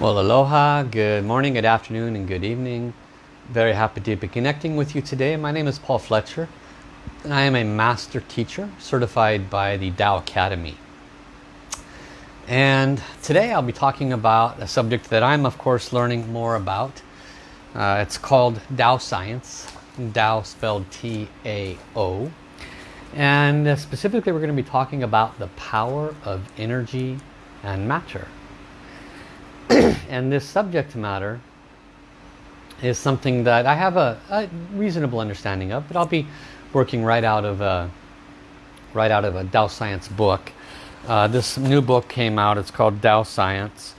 Well, aloha, good morning, good afternoon, and good evening. Very happy to be connecting with you today. My name is Paul Fletcher. And I am a master teacher certified by the Tao Academy. And today I'll be talking about a subject that I'm of course learning more about. Uh, it's called Tao Science. Tao spelled T-A-O. And specifically we're going to be talking about the power of energy and matter. and this subject matter is something that I have a, a, reasonable understanding of, but I'll be working right out of a, right out of a Tao Science book. Uh, this new book came out, it's called Tao Science,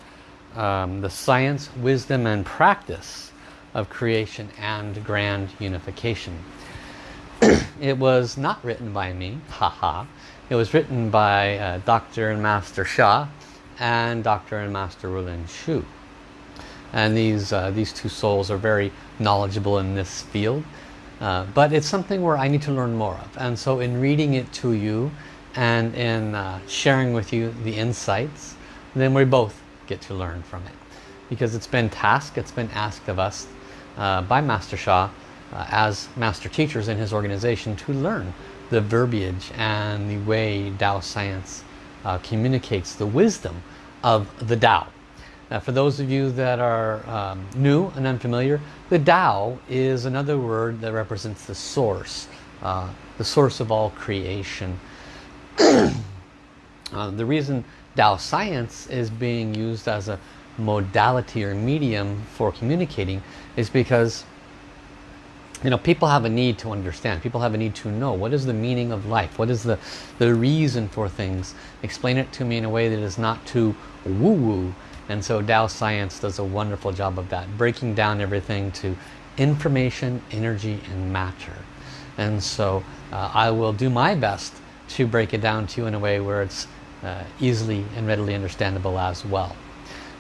um, The Science, Wisdom and Practice of Creation and Grand Unification. it was not written by me, haha. It was written by uh, Dr. and Master Sha, and Dr. and Master Rulin Xiu. And these, uh, these two souls are very knowledgeable in this field. Uh, but it's something where I need to learn more of. And so in reading it to you and in uh, sharing with you the insights, then we both get to learn from it. Because it's been tasked, it's been asked of us uh, by Master Sha uh, as master teachers in his organization to learn the verbiage and the way Tao science uh, communicates the wisdom of the Tao. Now, for those of you that are um, new and unfamiliar, the Tao is another word that represents the source, uh, the source of all creation. uh, the reason Tao science is being used as a modality or medium for communicating is because you know people have a need to understand. People have a need to know what is the meaning of life? What is the the reason for things? Explain it to me in a way that is not too woo-woo. And so Tao science does a wonderful job of that breaking down everything to information energy and matter. And so uh, I will do my best to break it down to you in a way where it's uh, easily and readily understandable as well.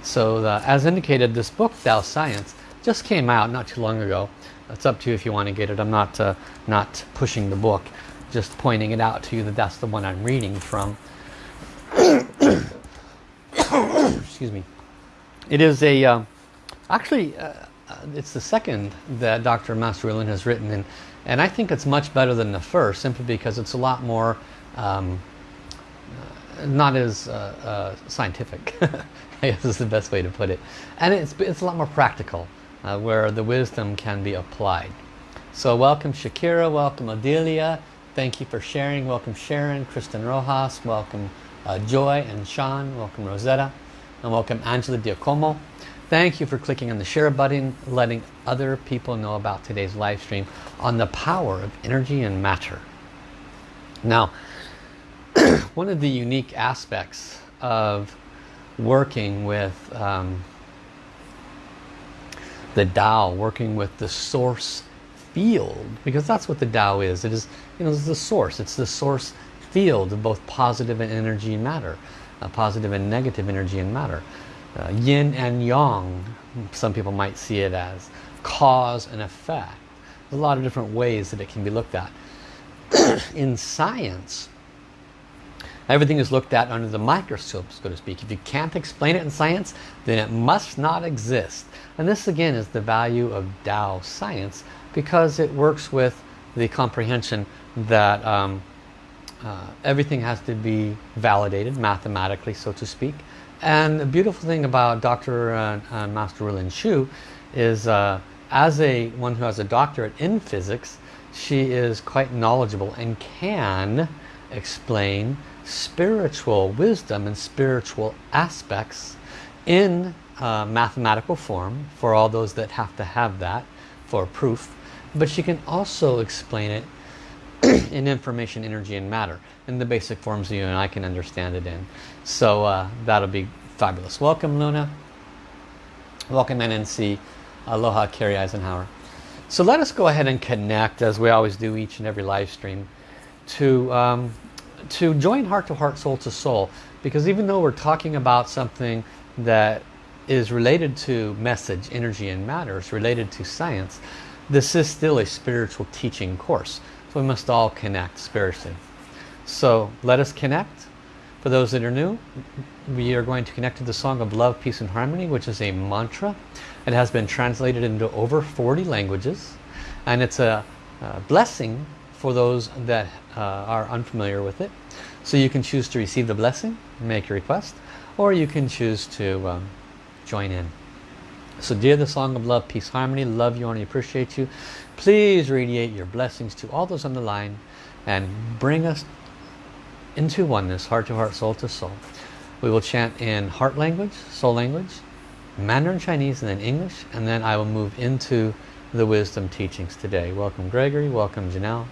So the, as indicated this book Tao science just came out not too long ago it's up to you if you want to get it. I'm not, uh, not pushing the book, just pointing it out to you that that's the one I'm reading from. Excuse me. It is a, uh, actually, uh, uh, it's the second that Dr. Master has written, and, and I think it's much better than the first, simply because it's a lot more, um, uh, not as uh, scientific, I guess is the best way to put it. And it's, it's a lot more practical uh, where the wisdom can be applied. So welcome Shakira, welcome Adelia, thank you for sharing, welcome Sharon, Kristen Rojas, welcome uh, Joy and Sean, welcome Rosetta, and welcome Angela Diacomo. Thank you for clicking on the share button, letting other people know about today's live stream on the power of energy and matter. Now, one of the unique aspects of working with um, the Tao, working with the source field, because that's what the Tao is. It is, you know, it's the source. It's the source field of both positive and energy and matter, uh, positive and negative energy and matter. Uh, yin and yang, some people might see it as cause and effect. There's a lot of different ways that it can be looked at. In science, Everything is looked at under the microscope, so to speak. If you can't explain it in science, then it must not exist. And this again is the value of Tao science because it works with the comprehension that um, uh, everything has to be validated mathematically, so to speak. And the beautiful thing about Dr. Uh, uh, Master Rulin Xiu is uh, as a one who has a doctorate in physics, she is quite knowledgeable and can explain spiritual wisdom and spiritual aspects in uh, mathematical form for all those that have to have that for proof but she can also explain it in information energy and matter in the basic forms you and I can understand it in. So uh, that'll be fabulous. Welcome Luna. Welcome NNC Aloha Carrie Eisenhower. So let us go ahead and connect as we always do each and every live stream to um, to join heart to heart, soul to soul. Because even though we're talking about something that is related to message, energy and matter, it's related to science, this is still a spiritual teaching course. So we must all connect spiritually. So let us connect. For those that are new, we are going to connect to the Song of Love, Peace and Harmony, which is a mantra. It has been translated into over 40 languages. And it's a, a blessing for those that uh, are unfamiliar with it. So you can choose to receive the blessing, make a request, or you can choose to um, join in. So dear the Song of Love, Peace, Harmony, love you and appreciate you. Please radiate your blessings to all those on the line and bring us into oneness, heart to heart, soul to soul. We will chant in heart language, soul language, Mandarin Chinese, and then English, and then I will move into the wisdom teachings today. Welcome Gregory, welcome Janelle.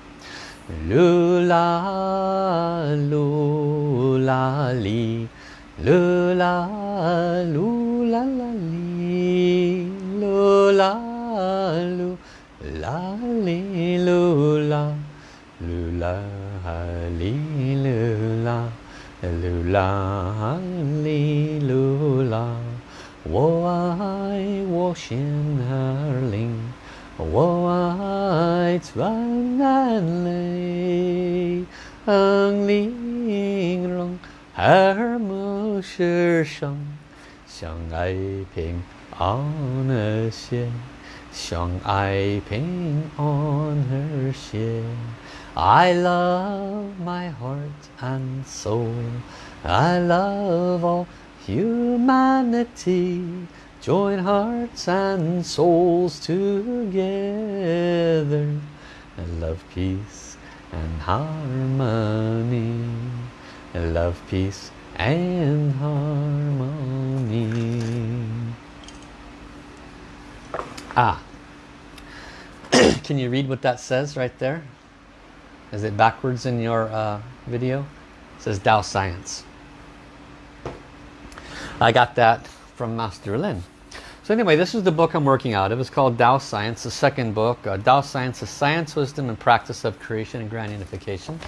Lula, lula, li, 噜啦噜啦啦哩，噜啦噜啦哩噜啦，噜啦哩噜啦，噜啦哩噜啦。我爱我心儿灵，我爱穿安里，恩里容儿。目是生，相爱平安和谐，相爱平安和谐。I love my heart and soul. I love all humanity. Join hearts and souls together and love, peace and harmony. Love, peace and harmony. Ah. Can you read what that says right there? Is it backwards in your uh, video? It says Tao Science. I got that from Master Lin. So anyway, this is the book I'm working out of. It's called Tao Science, the second book. Uh, Tao Science the Science, Wisdom, and Practice of Creation and Grand Unification.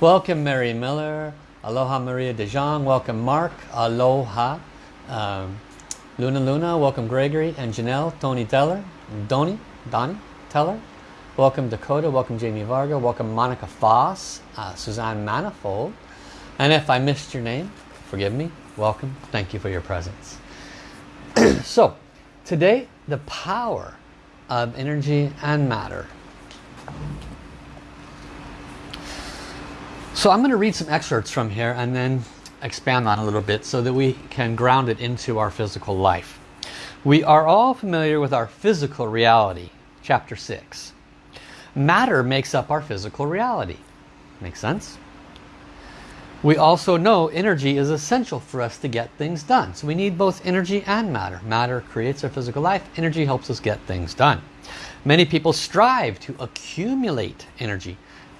Welcome Mary Miller. Aloha Maria De Jong. Welcome Mark. Aloha. Um, Luna Luna. Welcome Gregory and Janelle. Tony Teller. Donny. Donnie Teller. Welcome Dakota. Welcome Jamie Varga. Welcome Monica Foss. Uh, Suzanne Manifold. And if I missed your name, forgive me. Welcome. Thank you for your presence. so, Today, the power of energy and matter. So I'm going to read some excerpts from here and then expand on a little bit so that we can ground it into our physical life. We are all familiar with our physical reality, chapter 6. Matter makes up our physical reality. Makes sense? We also know energy is essential for us to get things done. So we need both energy and matter. Matter creates our physical life. Energy helps us get things done. Many people strive to accumulate energy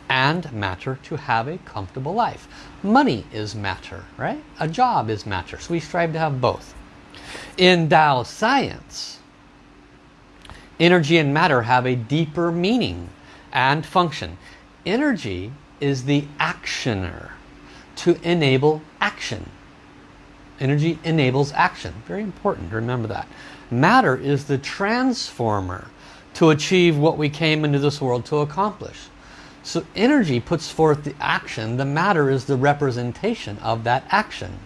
and matter to have a comfortable life. Money is matter, right? A job is matter. So we strive to have both. In Tao science, energy and matter have a deeper meaning and function. Energy is the actioner to enable action. Energy enables action. Very important to remember that. Matter is the transformer to achieve what we came into this world to accomplish. So energy puts forth the action. The matter is the representation of that action.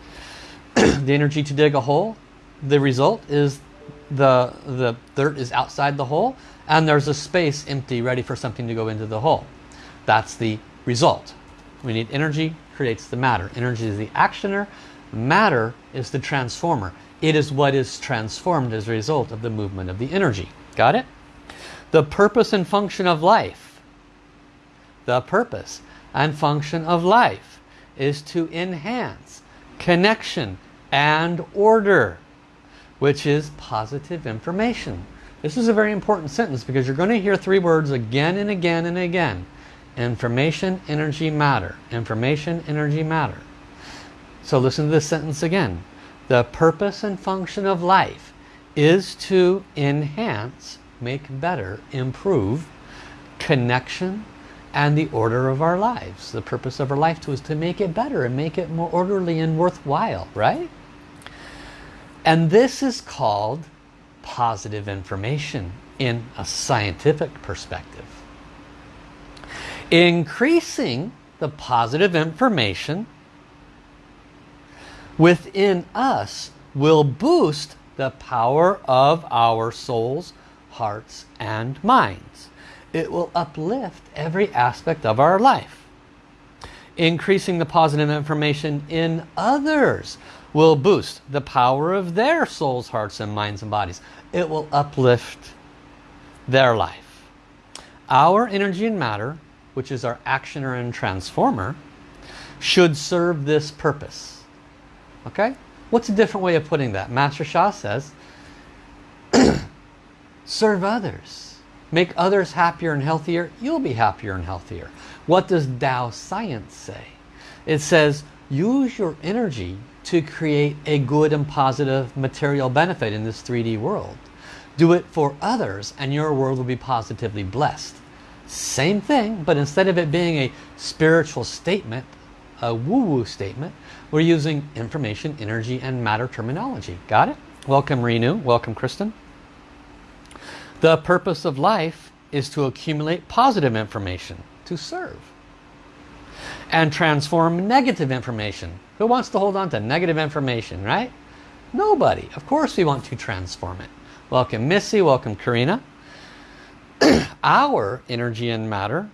the energy to dig a hole, the result is the, the dirt is outside the hole and there's a space empty ready for something to go into the hole. That's the result. We need energy, creates the matter. Energy is the actioner, matter is the transformer. It is what is transformed as a result of the movement of the energy. Got it? The purpose and function of life. The purpose and function of life is to enhance connection and order, which is positive information. This is a very important sentence because you're going to hear three words again and again and again. Information, energy, matter. Information, energy, matter. So listen to this sentence again. The purpose and function of life is to enhance, make better, improve connection and the order of our lives. The purpose of our life is to make it better and make it more orderly and worthwhile, right? And this is called positive information in a scientific perspective increasing the positive information within us will boost the power of our souls, hearts and minds. It will uplift every aspect of our life. Increasing the positive information in others will boost the power of their souls, hearts and minds and bodies. It will uplift their life. Our energy and matter, which is our actioner and transformer, should serve this purpose. Okay? What's a different way of putting that? Master Sha says, serve others. Make others happier and healthier. You'll be happier and healthier. What does Tao science say? It says, use your energy to create a good and positive material benefit in this 3D world. Do it for others and your world will be positively blessed. Same thing, but instead of it being a spiritual statement, a woo-woo statement, we're using information, energy, and matter terminology. Got it? Welcome Renu. Welcome Kristen. The purpose of life is to accumulate positive information, to serve. And transform negative information. Who wants to hold on to negative information, right? Nobody. Of course we want to transform it. Welcome Missy, welcome Karina. our energy and matter,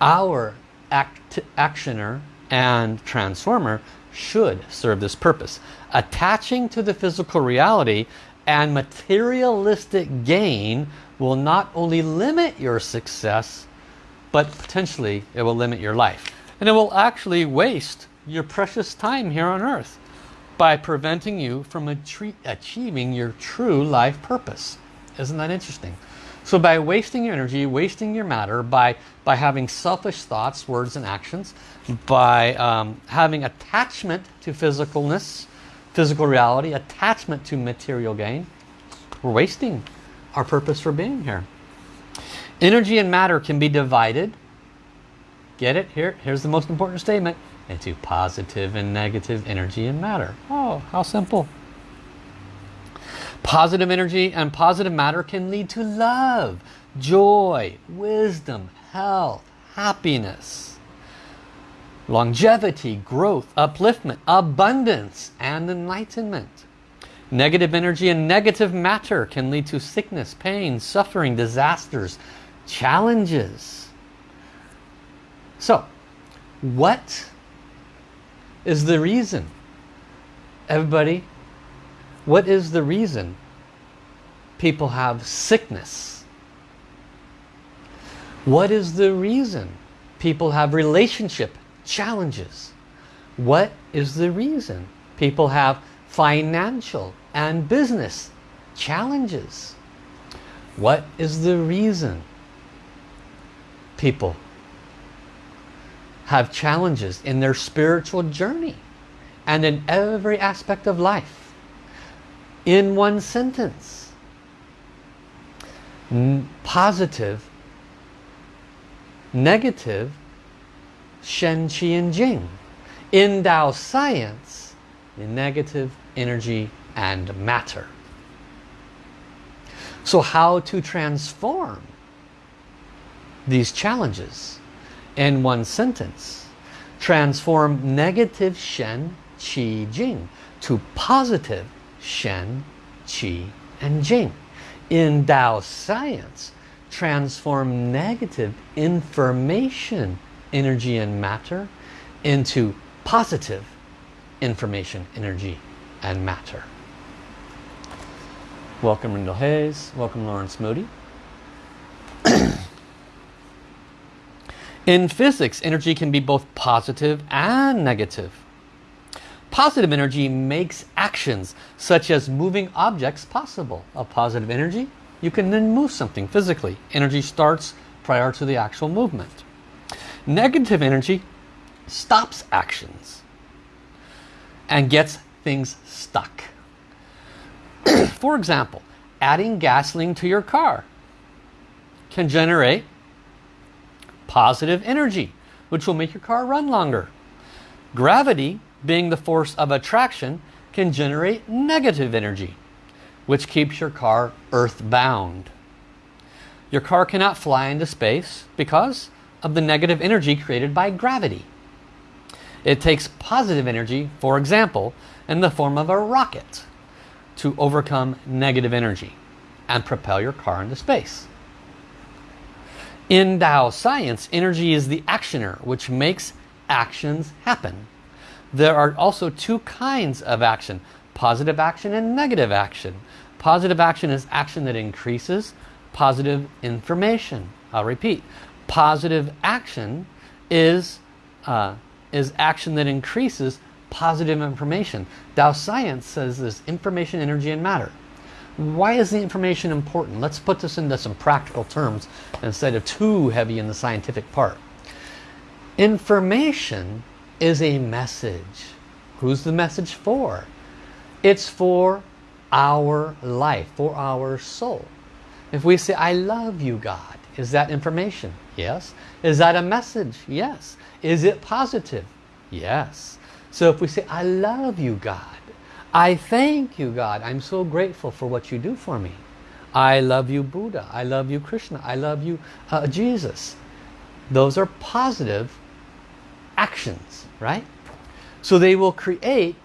our act actioner and transformer should serve this purpose. Attaching to the physical reality and materialistic gain will not only limit your success, but potentially it will limit your life. And it will actually waste your precious time here on earth by preventing you from achieving your true life purpose. Isn't that interesting? So by wasting your energy, wasting your matter, by, by having selfish thoughts, words and actions, by um, having attachment to physicalness, physical reality, attachment to material gain, we're wasting our purpose for being here. Energy and matter can be divided. Get it? Here, here's the most important statement. Into positive and negative energy and matter. Oh, how simple. Positive energy and positive matter can lead to love, joy, wisdom, health, happiness, longevity, growth, upliftment, abundance, and enlightenment. Negative energy and negative matter can lead to sickness, pain, suffering, disasters, challenges. So, what is the reason? Everybody, what is the reason people have sickness? What is the reason people have relationship challenges? What is the reason people have financial and business challenges? What is the reason people have challenges in their spiritual journey and in every aspect of life? in one sentence. Positive, negative, Shen, Qi and Jing. In Tao science, in negative energy and matter. So how to transform these challenges in one sentence? Transform negative Shen, Qi, Jing to positive Shen, Qi, and Jing. In Tao science, transform negative information, energy and matter, into positive information, energy, and matter. Welcome Rendell Hayes. Welcome Lawrence Moody. In physics, energy can be both positive and negative. Positive energy makes actions such as moving objects possible. A positive energy, you can then move something physically. Energy starts prior to the actual movement. Negative energy stops actions and gets things stuck. For example, adding gasoline to your car can generate positive energy, which will make your car run longer. Gravity being the force of attraction, can generate negative energy, which keeps your car earthbound. Your car cannot fly into space because of the negative energy created by gravity. It takes positive energy, for example, in the form of a rocket to overcome negative energy and propel your car into space. In Tao science, energy is the actioner, which makes actions happen. There are also two kinds of action, positive action and negative action. Positive action is action that increases positive information. I'll repeat. Positive action is, uh, is action that increases positive information. Tao science says this information, energy, and matter. Why is the information important? Let's put this into some practical terms instead of too heavy in the scientific part. Information is a message. Who's the message for? It's for our life, for our soul. If we say, I love you, God, is that information? Yes. Is that a message? Yes. Is it positive? Yes. So if we say, I love you, God, I thank you, God, I'm so grateful for what you do for me. I love you, Buddha. I love you, Krishna. I love you, uh, Jesus. Those are positive actions, right? So they will create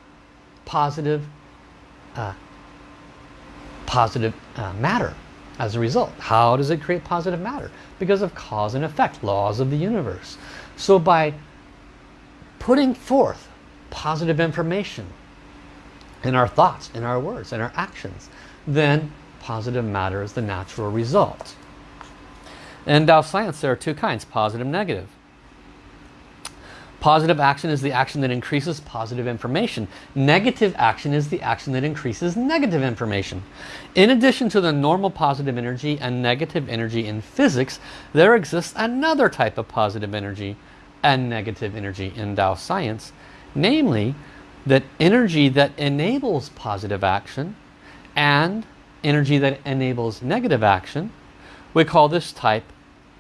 positive, uh, positive uh, matter as a result. How does it create positive matter? Because of cause and effect, laws of the universe. So by putting forth positive information in our thoughts, in our words, in our actions, then positive matter is the natural result. In Tao science there are two kinds, positive and negative. Positive action is the action that increases positive information. Negative action is the action that increases negative information. In addition to the normal positive energy and negative energy in physics, there exists another type of positive energy and negative energy in Tao science. Namely, that energy that enables positive action and energy that enables negative action, we call this type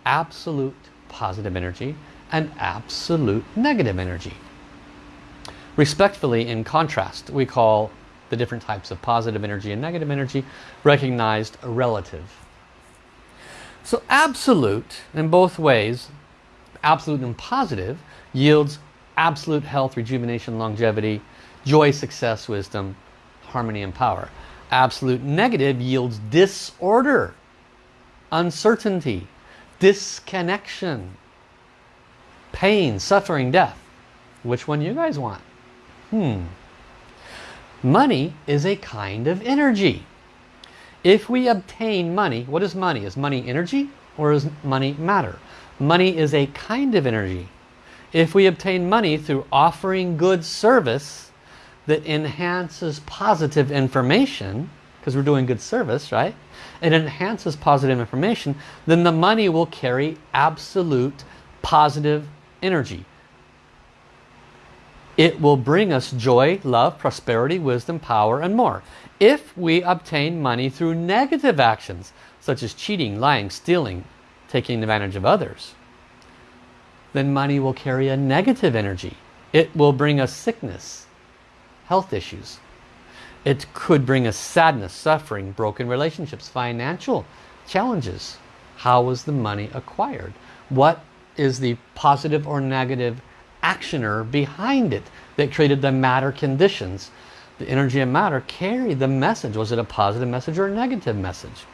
absolute positive energy and absolute negative energy. Respectfully, in contrast, we call the different types of positive energy and negative energy recognized relative. So absolute, in both ways, absolute and positive, yields absolute health, rejuvenation, longevity, joy, success, wisdom, harmony, and power. Absolute negative yields disorder, uncertainty, disconnection, pain, suffering, death. Which one you guys want? Hmm. Money is a kind of energy. If we obtain money, what is money? Is money energy or is money matter? Money is a kind of energy. If we obtain money through offering good service that enhances positive information, because we're doing good service, right? It enhances positive information, then the money will carry absolute positive energy. It will bring us joy, love, prosperity, wisdom, power, and more. If we obtain money through negative actions, such as cheating, lying, stealing, taking advantage of others, then money will carry a negative energy. It will bring us sickness, health issues. It could bring us sadness, suffering, broken relationships, financial challenges. How was the money acquired? What is the positive or negative actioner behind it that created the matter conditions. The energy and matter carry the message. Was it a positive message or a negative message?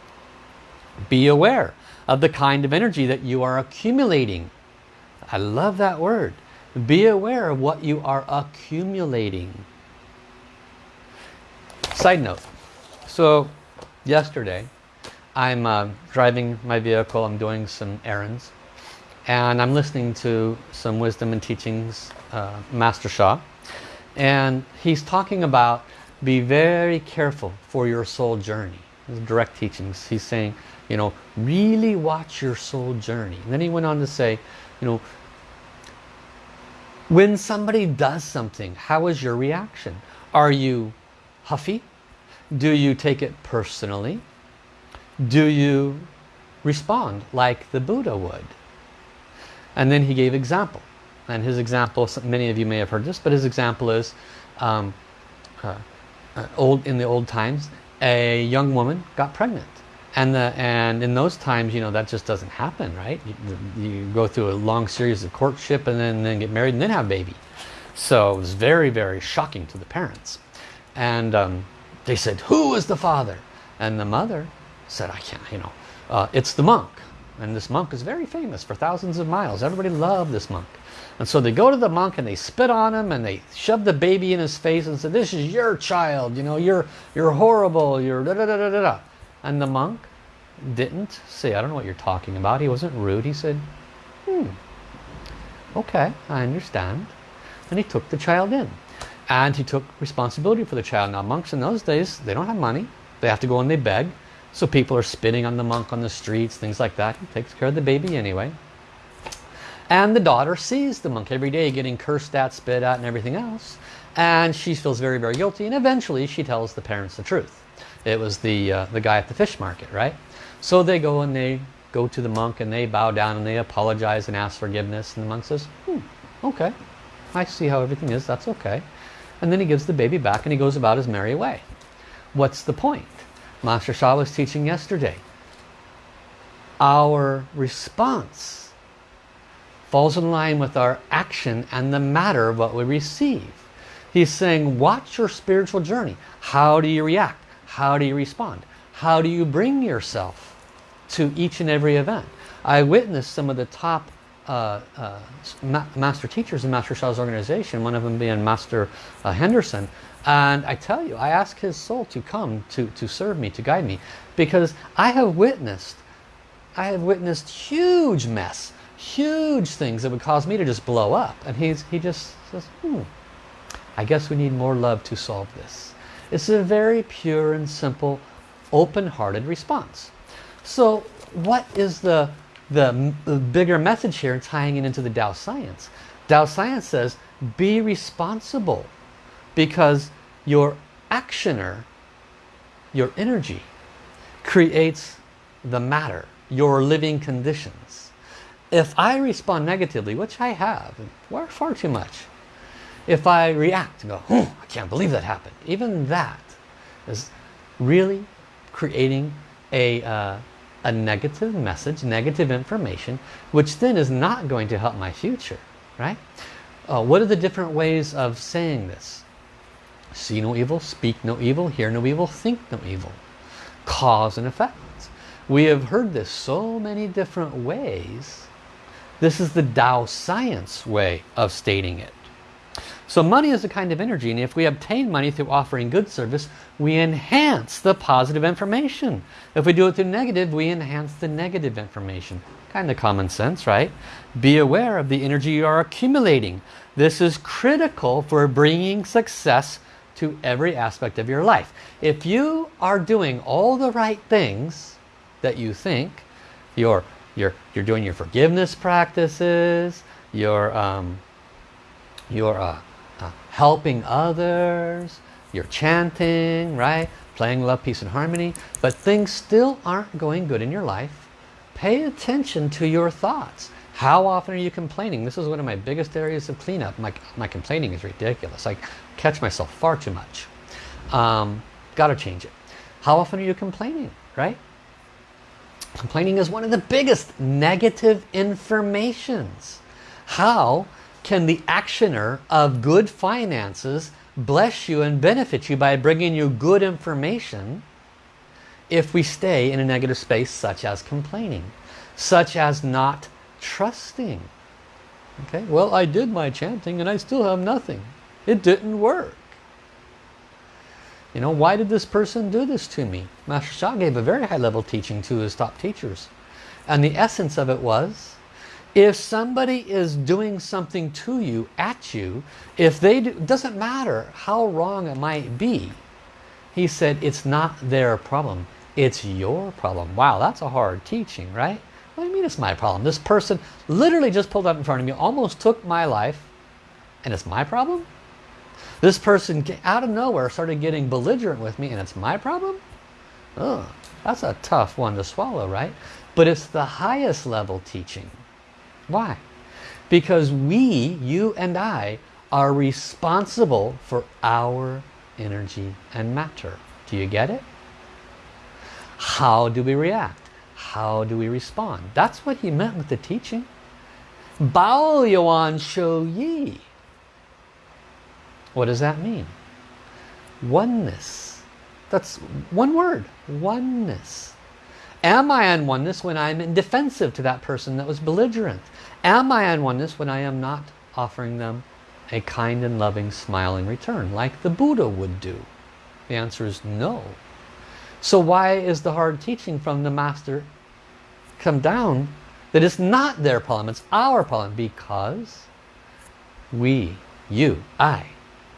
Be aware of the kind of energy that you are accumulating. I love that word. Be aware of what you are accumulating. Side note. So yesterday I'm uh, driving my vehicle. I'm doing some errands and I'm listening to some wisdom and teachings, uh, Master Sha, and he's talking about be very careful for your soul journey. direct teachings. He's saying, you know, really watch your soul journey. And then he went on to say, you know, when somebody does something, how is your reaction? Are you huffy? Do you take it personally? Do you respond like the Buddha would? And then he gave example. And his example, many of you may have heard this, but his example is um, uh, uh, old in the old times, a young woman got pregnant. And, the, and in those times, you know, that just doesn't happen, right? You, you go through a long series of courtship and then, then get married and then have a baby. So it was very, very shocking to the parents. And um, they said, who is the father? And the mother said, I can't, you know, uh, it's the monk. And this monk is very famous for thousands of miles. Everybody loved this monk. And so they go to the monk and they spit on him and they shove the baby in his face and say, this is your child, you know, you're, you're horrible, you're da da da da da da. And the monk didn't say, I don't know what you're talking about. He wasn't rude. He said, hmm, okay, I understand. And he took the child in. And he took responsibility for the child. Now monks in those days, they don't have money. They have to go and they beg. So people are spitting on the monk on the streets, things like that. He takes care of the baby anyway. And the daughter sees the monk every day getting cursed at, spit at, and everything else. And she feels very, very guilty. And eventually she tells the parents the truth. It was the, uh, the guy at the fish market, right? So they go and they go to the monk and they bow down and they apologize and ask forgiveness. And the monk says, hmm, okay, I see how everything is, that's okay. And then he gives the baby back and he goes about his merry way. What's the point? Master Sha was teaching yesterday. Our response falls in line with our action and the matter of what we receive. He's saying, watch your spiritual journey. How do you react? How do you respond? How do you bring yourself to each and every event? I witnessed some of the top uh, uh, ma master teachers in Master Sha's organization, one of them being Master uh, Henderson. And I tell you, I ask his soul to come to, to serve me, to guide me. Because I have witnessed, I have witnessed huge mess, huge things that would cause me to just blow up. And he's, he just says, hmm, I guess we need more love to solve this. It's a very pure and simple, open-hearted response. So what is the the, the bigger message here tying it into the Tao science. Tao science says be responsible because your actioner, your energy, creates the matter, your living conditions. If I respond negatively, which I have, far, far too much, if I react and go, oh, I can't believe that happened, even that is really creating a, uh, a negative message, negative information, which then is not going to help my future, right? Uh, what are the different ways of saying this? See no evil, speak no evil, hear no evil, think no evil. Cause and effect. We have heard this so many different ways. This is the Tao science way of stating it. So money is a kind of energy and if we obtain money through offering good service, we enhance the positive information. If we do it through negative, we enhance the negative information. Kind of common sense, right? Be aware of the energy you are accumulating. This is critical for bringing success to every aspect of your life. If you are doing all the right things that you think, you're, you're, you're doing your forgiveness practices, you're, um, you're uh, uh, helping others, you're chanting, right? Playing love, peace and harmony, but things still aren't going good in your life. Pay attention to your thoughts. How often are you complaining? This is one of my biggest areas of cleanup. My, my complaining is ridiculous. I catch myself far too much. Um, Got to change it. How often are you complaining, right? Complaining is one of the biggest negative informations. How can the actioner of good finances bless you and benefit you by bringing you good information if we stay in a negative space such as complaining, such as not trusting. Okay, well I did my chanting and I still have nothing. It didn't work. You know, why did this person do this to me? Master Sha gave a very high level teaching to his top teachers. And the essence of it was, if somebody is doing something to you, at you, if they do, doesn't matter how wrong it might be. He said, it's not their problem. It's your problem. Wow, that's a hard teaching, right? What do you mean it's my problem? This person literally just pulled up in front of me, almost took my life, and it's my problem? This person out of nowhere started getting belligerent with me, and it's my problem? Oh, that's a tough one to swallow, right? But it's the highest level teaching. Why? Because we, you and I, are responsible for our energy and matter. Do you get it? How do we react? How do we respond? That's what he meant with the teaching. Bao Yuan Shou Yi. What does that mean? Oneness. That's one word. Oneness. Am I on oneness when I'm defensive to that person that was belligerent? Am I on oneness when I am not offering them a kind and loving smile in return, like the Buddha would do? The answer is no. So why is the hard teaching from the Master come down that is not their problem, it's our problem? Because we, you, I,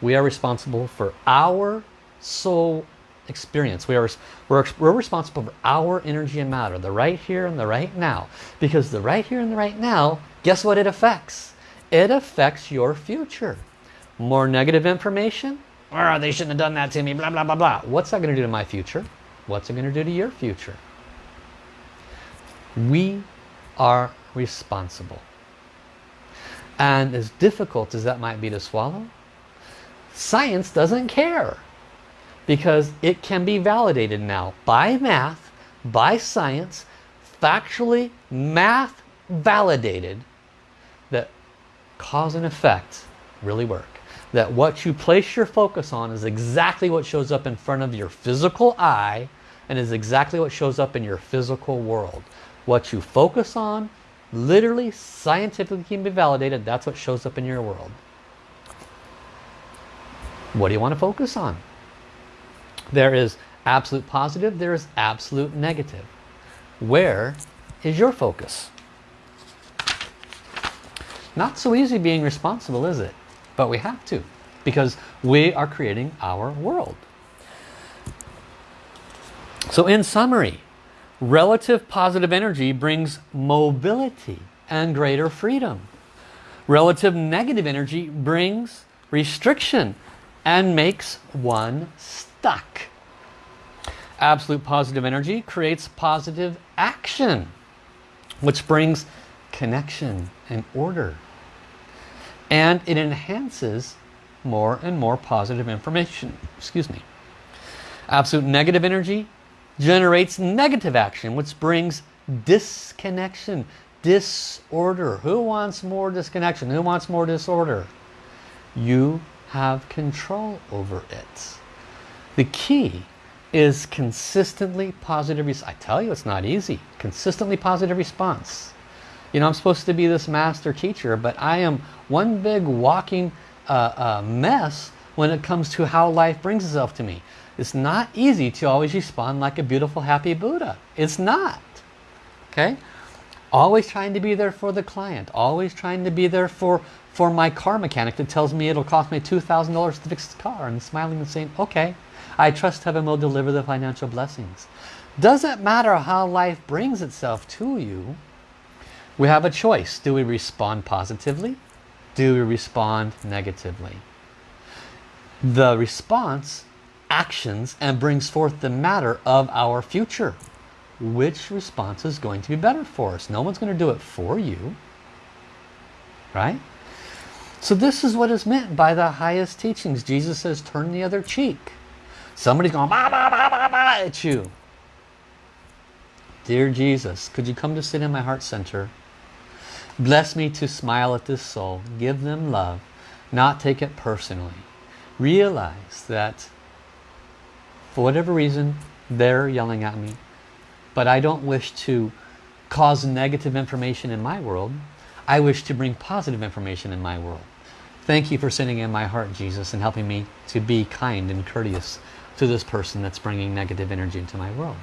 we are responsible for our soul experience. We are, we're, we're responsible for our energy and matter, the right here and the right now. Because the right here and the right now, guess what it affects? It affects your future. More negative information? Oh, they shouldn't have done that to me, blah, blah, blah, blah. What's that going to do to my future? What's it going to do to your future? We are responsible. And as difficult as that might be to swallow, science doesn't care because it can be validated now by math, by science, factually math validated that cause and effect really work. That what you place your focus on is exactly what shows up in front of your physical eye and is exactly what shows up in your physical world. What you focus on, literally, scientifically can be validated, that's what shows up in your world. What do you want to focus on? There is absolute positive, there is absolute negative. Where is your focus? Not so easy being responsible, is it? But we have to, because we are creating our world. So in summary, relative positive energy brings mobility and greater freedom. Relative negative energy brings restriction and makes one stuck. Absolute positive energy creates positive action, which brings connection and order. And it enhances more and more positive information. Excuse me. Absolute negative energy generates negative action, which brings disconnection, disorder. Who wants more disconnection? Who wants more disorder? You have control over it. The key is consistently positive. I tell you it's not easy. Consistently positive response. You know, I'm supposed to be this master teacher, but I am one big walking uh, uh, mess when it comes to how life brings itself to me. It's not easy to always respond like a beautiful, happy Buddha. It's not. Okay? Always trying to be there for the client. Always trying to be there for, for my car mechanic that tells me it'll cost me $2,000 to fix the car. And smiling and saying, okay, I trust heaven will deliver the financial blessings. Doesn't matter how life brings itself to you. We have a choice. Do we respond positively? Do we respond negatively? The response actions and brings forth the matter of our future. Which response is going to be better for us? No one's going to do it for you. Right? So this is what is meant by the highest teachings. Jesus says, turn the other cheek. Somebody's going bah, bah, bah, bah, bah, at you. Dear Jesus, could you come to sit in my heart center? Bless me to smile at this soul. Give them love. Not take it personally. Realize that for whatever reason, they're yelling at me. But I don't wish to cause negative information in my world. I wish to bring positive information in my world. Thank you for sitting in my heart, Jesus, and helping me to be kind and courteous to this person that's bringing negative energy into my world.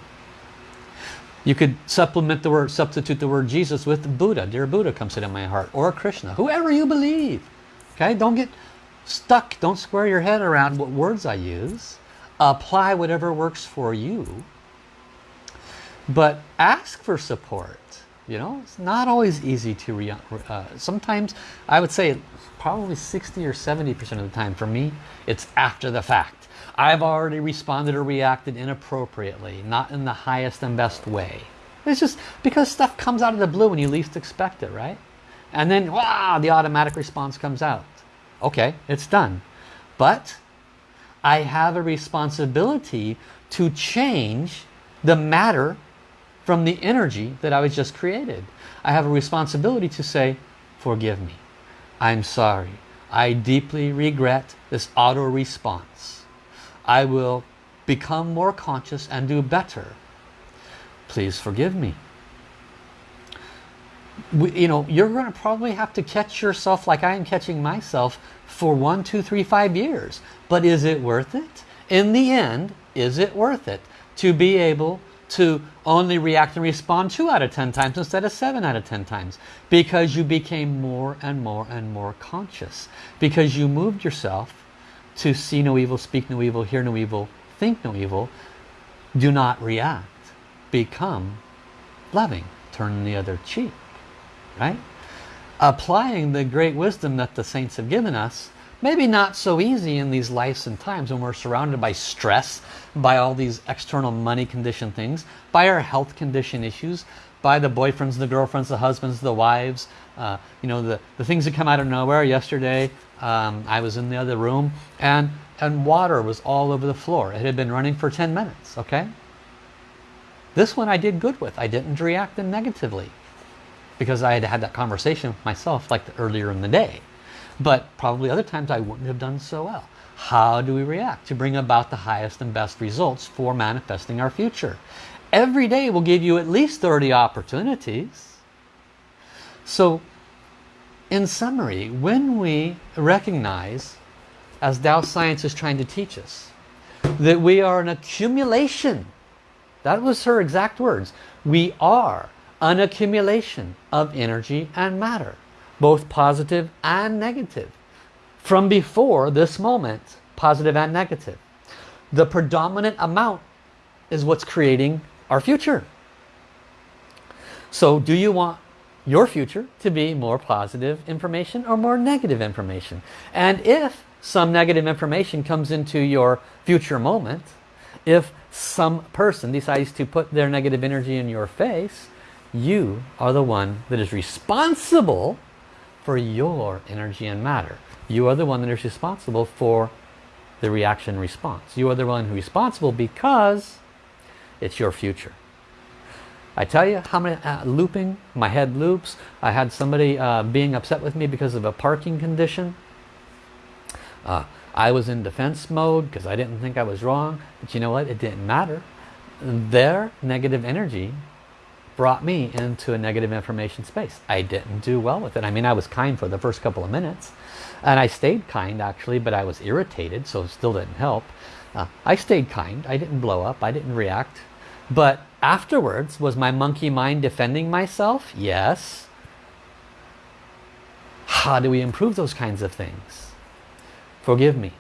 You could supplement the word, substitute the word Jesus with Buddha. Dear Buddha, come sit in my heart. Or Krishna, whoever you believe. Okay, don't get stuck. Don't square your head around what words I use apply whatever works for you but ask for support. You know it's not always easy to re uh, sometimes I would say probably 60 or 70 percent of the time for me it's after the fact. I've already responded or reacted inappropriately not in the highest and best way. It's just because stuff comes out of the blue when you least expect it right? And then wow the automatic response comes out. Okay it's done. But I have a responsibility to change the matter from the energy that I was just created. I have a responsibility to say, forgive me. I'm sorry. I deeply regret this auto response. I will become more conscious and do better. Please forgive me. You know, you're going to probably have to catch yourself like I am catching myself for one, two, three, five years. But is it worth it? In the end, is it worth it to be able to only react and respond 2 out of 10 times instead of 7 out of 10 times? Because you became more and more and more conscious. Because you moved yourself to see no evil, speak no evil, hear no evil, think no evil. Do not react. Become loving. Turn the other cheek. Right? Applying the great wisdom that the saints have given us maybe not so easy in these lives and times when we're surrounded by stress, by all these external money condition things, by our health condition issues, by the boyfriends, the girlfriends, the husbands, the wives, uh, you know, the, the things that come out of nowhere. Yesterday, um, I was in the other room and, and water was all over the floor. It had been running for 10 minutes, okay? This one I did good with. I didn't react negatively because I had had that conversation with myself like earlier in the day. But probably other times I wouldn't have done so well. How do we react to bring about the highest and best results for manifesting our future? Every day will give you at least 30 opportunities. So in summary, when we recognize, as Tao Science is trying to teach us, that we are an accumulation, that was her exact words, we are an accumulation of energy and matter both positive and negative. From before this moment, positive and negative. The predominant amount is what's creating our future. So do you want your future to be more positive information or more negative information? And if some negative information comes into your future moment, if some person decides to put their negative energy in your face, you are the one that is responsible for your energy and matter. You are the one that is responsible for the reaction response. You are the one who's responsible because it's your future. I tell you how many uh, looping, my head loops. I had somebody uh, being upset with me because of a parking condition. Uh, I was in defense mode because I didn't think I was wrong. But you know what? It didn't matter. Their negative energy brought me into a negative information space. I didn't do well with it. I mean, I was kind for the first couple of minutes. And I stayed kind, actually, but I was irritated, so it still didn't help. Uh, I stayed kind. I didn't blow up. I didn't react. But afterwards, was my monkey mind defending myself? Yes. How do we improve those kinds of things? Forgive me.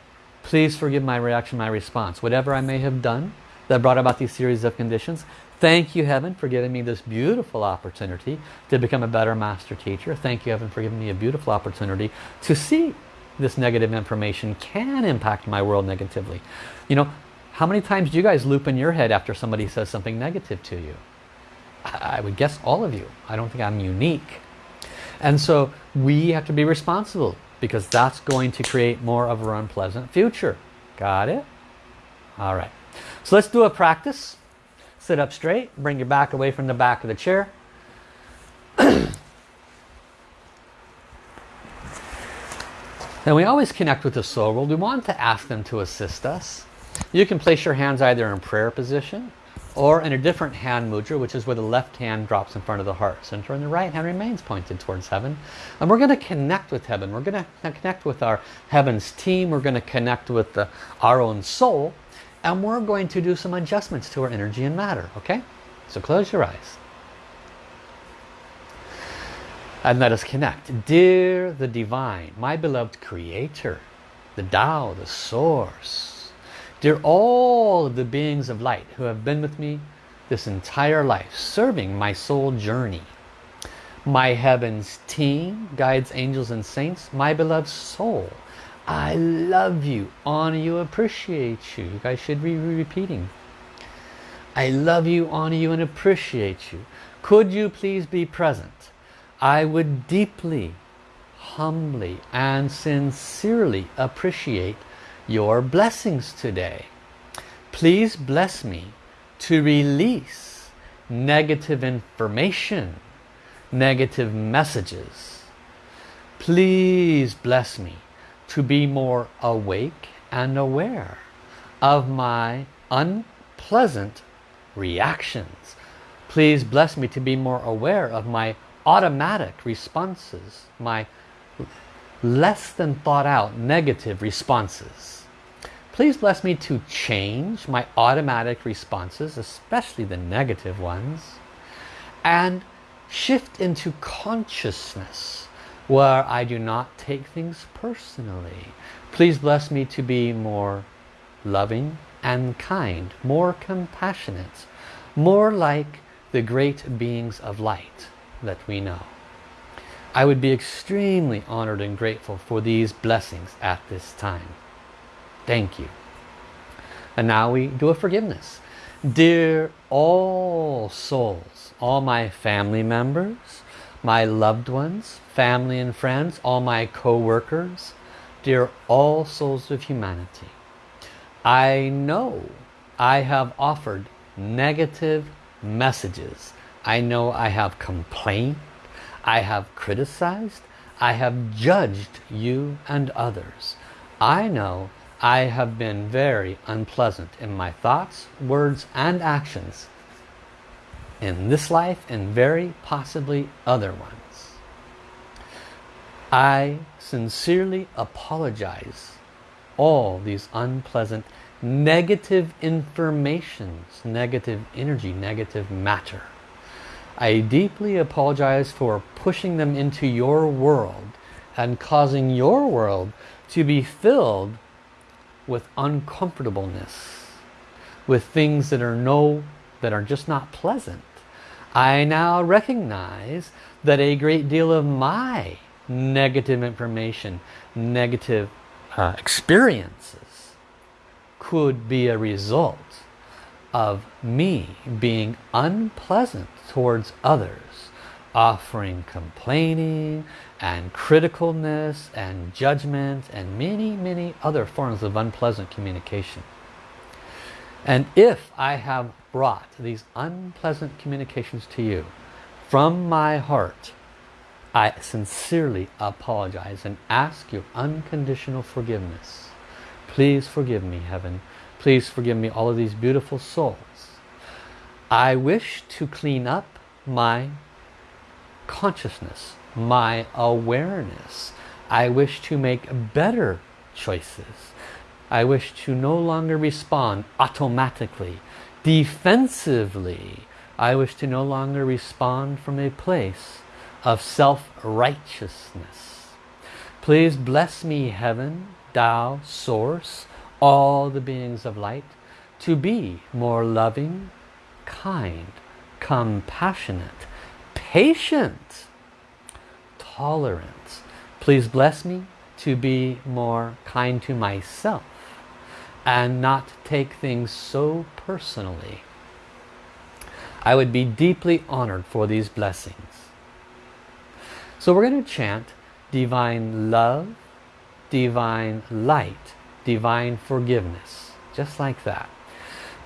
Please forgive my reaction, my response. Whatever I may have done that brought about these series of conditions, Thank you, Heaven, for giving me this beautiful opportunity to become a better master teacher. Thank you, Heaven, for giving me a beautiful opportunity to see this negative information can impact my world negatively. You know, how many times do you guys loop in your head after somebody says something negative to you? I would guess all of you. I don't think I'm unique. And so we have to be responsible because that's going to create more of our unpleasant future. Got it? All right. So let's do a practice. Sit up straight. Bring your back away from the back of the chair. and we always connect with the soul world. We want to ask them to assist us. You can place your hands either in prayer position or in a different hand mudra, which is where the left hand drops in front of the heart center and the right hand remains pointed towards heaven. And we're going to connect with heaven. We're going to connect with our heavens team. We're going to connect with the, our own soul and we're going to do some adjustments to our energy and matter okay? So close your eyes. And let us connect. Dear the divine my beloved creator the Tao the source dear all of the beings of light who have been with me this entire life serving my soul journey. My heavens team guides angels and saints my beloved soul I love you, honor you, appreciate you. You guys should be repeating. I love you, honor you, and appreciate you. Could you please be present? I would deeply, humbly, and sincerely appreciate your blessings today. Please bless me to release negative information, negative messages. Please bless me to be more awake and aware of my unpleasant reactions. Please bless me to be more aware of my automatic responses, my less than thought out negative responses. Please bless me to change my automatic responses, especially the negative ones, and shift into consciousness where I do not take things personally. Please bless me to be more loving and kind, more compassionate, more like the great beings of light that we know. I would be extremely honored and grateful for these blessings at this time. Thank you. And now we do a forgiveness. Dear all souls, all my family members, my loved ones, family and friends, all my co-workers, dear all souls of humanity, I know I have offered negative messages. I know I have complained. I have criticized. I have judged you and others. I know I have been very unpleasant in my thoughts, words and actions in this life and very possibly other ones. I sincerely apologize all these unpleasant negative informations, negative energy, negative matter. I deeply apologize for pushing them into your world and causing your world to be filled with uncomfortableness, with things that are no, that are just not pleasant. I now recognize that a great deal of my negative information, negative uh, experiences could be a result of me being unpleasant towards others, offering complaining and criticalness and judgment and many, many other forms of unpleasant communication. And if I have brought these unpleasant communications to you from my heart, I sincerely apologize and ask your unconditional forgiveness. Please forgive me, Heaven. Please forgive me, all of these beautiful souls. I wish to clean up my consciousness, my awareness. I wish to make better choices. I wish to no longer respond automatically, defensively. I wish to no longer respond from a place of self-righteousness. Please bless me, Heaven, Tao, Source, all the beings of light, to be more loving, kind, compassionate, patient, tolerant. Please bless me to be more kind to myself and not take things so personally. I would be deeply honored for these blessings. So we're going to chant divine love, divine light, divine forgiveness. Just like that.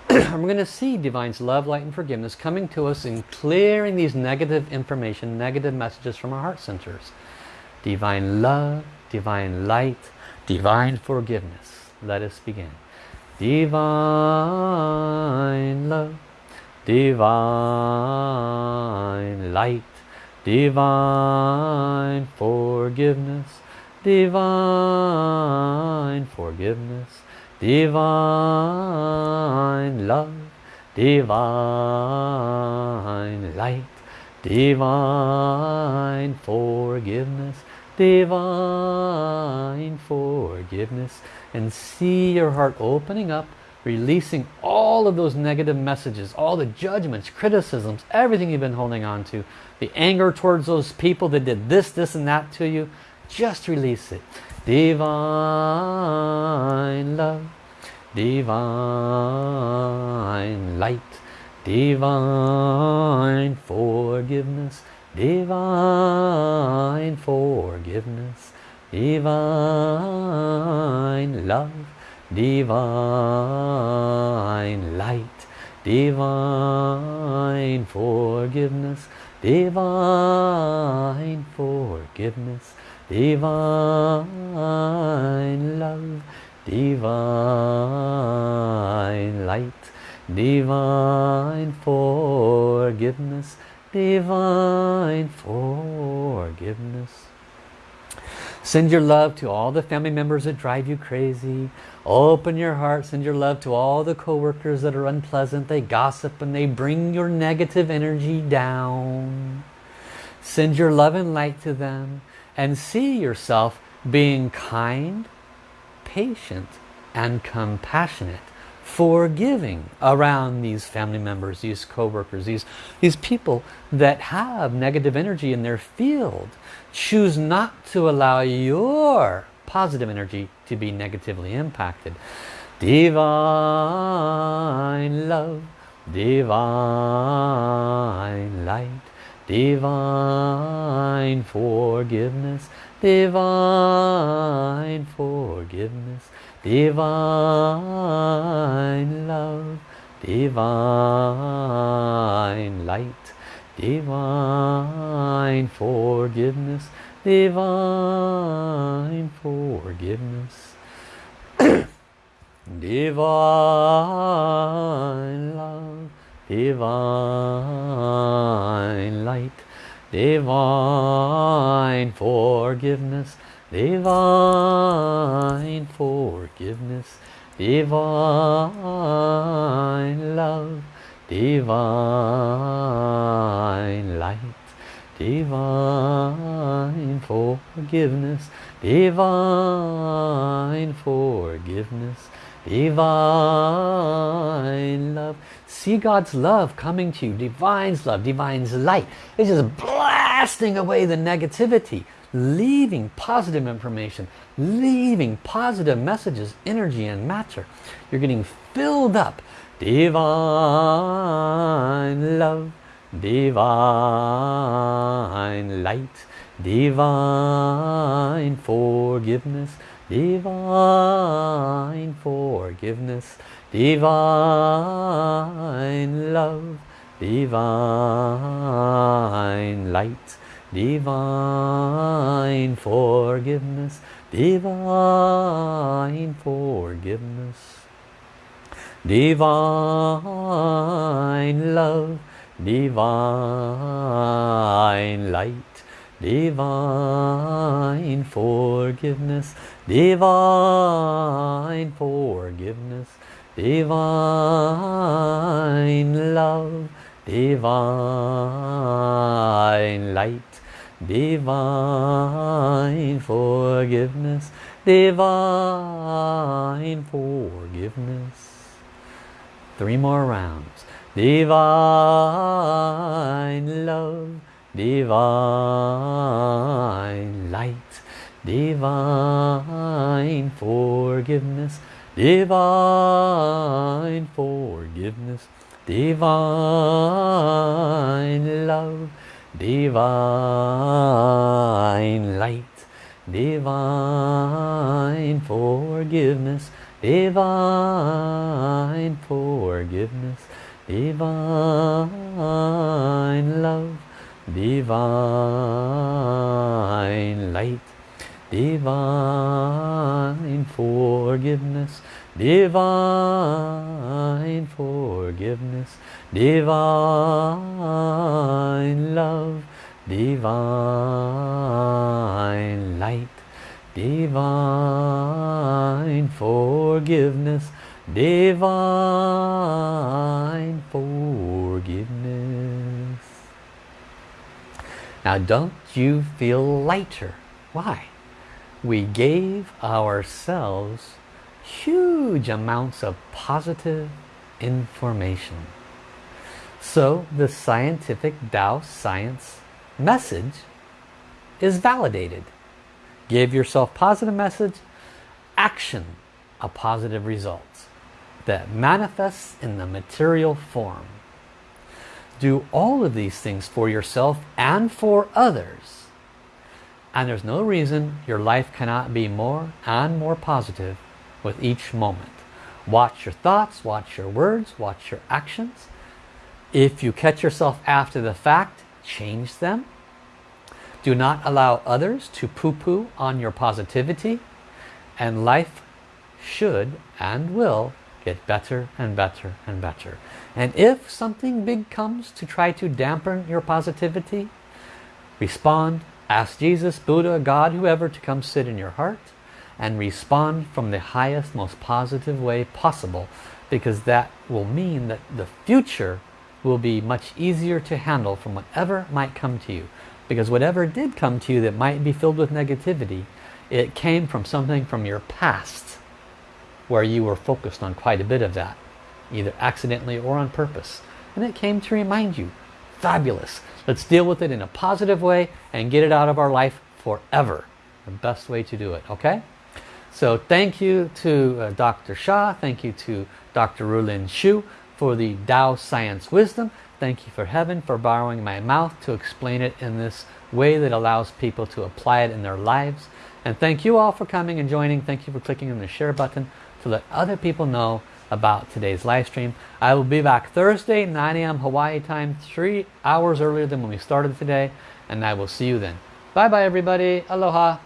we're going to see Divine's love, light and forgiveness coming to us and clearing these negative information, negative messages from our heart centers. Divine love, divine light, divine forgiveness. Let us begin. Divine love, divine light, divine forgiveness, divine forgiveness, divine love, divine light, divine forgiveness, divine forgiveness, and see your heart opening up, releasing all of those negative messages, all the judgments, criticisms, everything you've been holding on to, the anger towards those people that did this, this, and that to you, just release it. Divine love, divine light, divine forgiveness, divine forgiveness, divine love, divine light, divine forgiveness, divine forgiveness, divine love, divine light, divine forgiveness, divine forgiveness. Send your love to all the family members that drive you crazy. Open your heart. Send your love to all the coworkers that are unpleasant. They gossip and they bring your negative energy down. Send your love and light to them and see yourself being kind, patient, and compassionate forgiving around these family members, these co-workers, these, these people that have negative energy in their field. Choose not to allow your positive energy to be negatively impacted. Divine love, divine light, divine forgiveness, divine forgiveness, divine love, divine light, divine forgiveness, divine forgiveness, divine love, divine light, divine forgiveness, divine forgiveness, divine love, divine light, divine forgiveness, divine forgiveness, divine love. See God's love coming to you, divine's love, divine's light. It's just blasting away the negativity leaving positive information, leaving positive messages, energy and matter. You're getting filled up. Divine love, divine light, divine forgiveness, divine forgiveness, divine love, divine light, divine forgiveness, divine forgiveness, divine love, divine light, divine forgiveness, divine forgiveness, divine love, divine light, divine forgiveness, divine forgiveness. Three more rounds. Divine love, divine light, divine forgiveness, divine forgiveness, divine love, divine light, divine forgiveness, divine forgiveness, divine love, divine light, divine forgiveness, divine forgiveness, divine love, divine light, divine forgiveness, divine forgiveness. Now don't you feel lighter? Why? We gave ourselves huge amounts of positive information. So the scientific Tao science message is validated. Give yourself positive message, action a positive result that manifests in the material form. Do all of these things for yourself and for others. And there's no reason your life cannot be more and more positive with each moment. Watch your thoughts, watch your words, watch your actions. If you catch yourself after the fact, change them. Do not allow others to poo-poo on your positivity. And life should and will get better and better and better. And if something big comes to try to dampen your positivity, respond, ask Jesus, Buddha, God, whoever to come sit in your heart and respond from the highest, most positive way possible because that will mean that the future will be much easier to handle from whatever might come to you. Because whatever did come to you that might be filled with negativity, it came from something from your past where you were focused on quite a bit of that, either accidentally or on purpose. And it came to remind you, fabulous. Let's deal with it in a positive way and get it out of our life forever. The best way to do it, okay? So thank you to uh, Dr. Sha, thank you to Dr. Rulin Xiu for the Tao Science Wisdom. Thank you for heaven for borrowing my mouth to explain it in this way that allows people to apply it in their lives. And thank you all for coming and joining. Thank you for clicking on the share button to let other people know about today's live stream. I will be back Thursday, 9 a.m. Hawaii time, three hours earlier than when we started today. And I will see you then. Bye bye everybody. Aloha.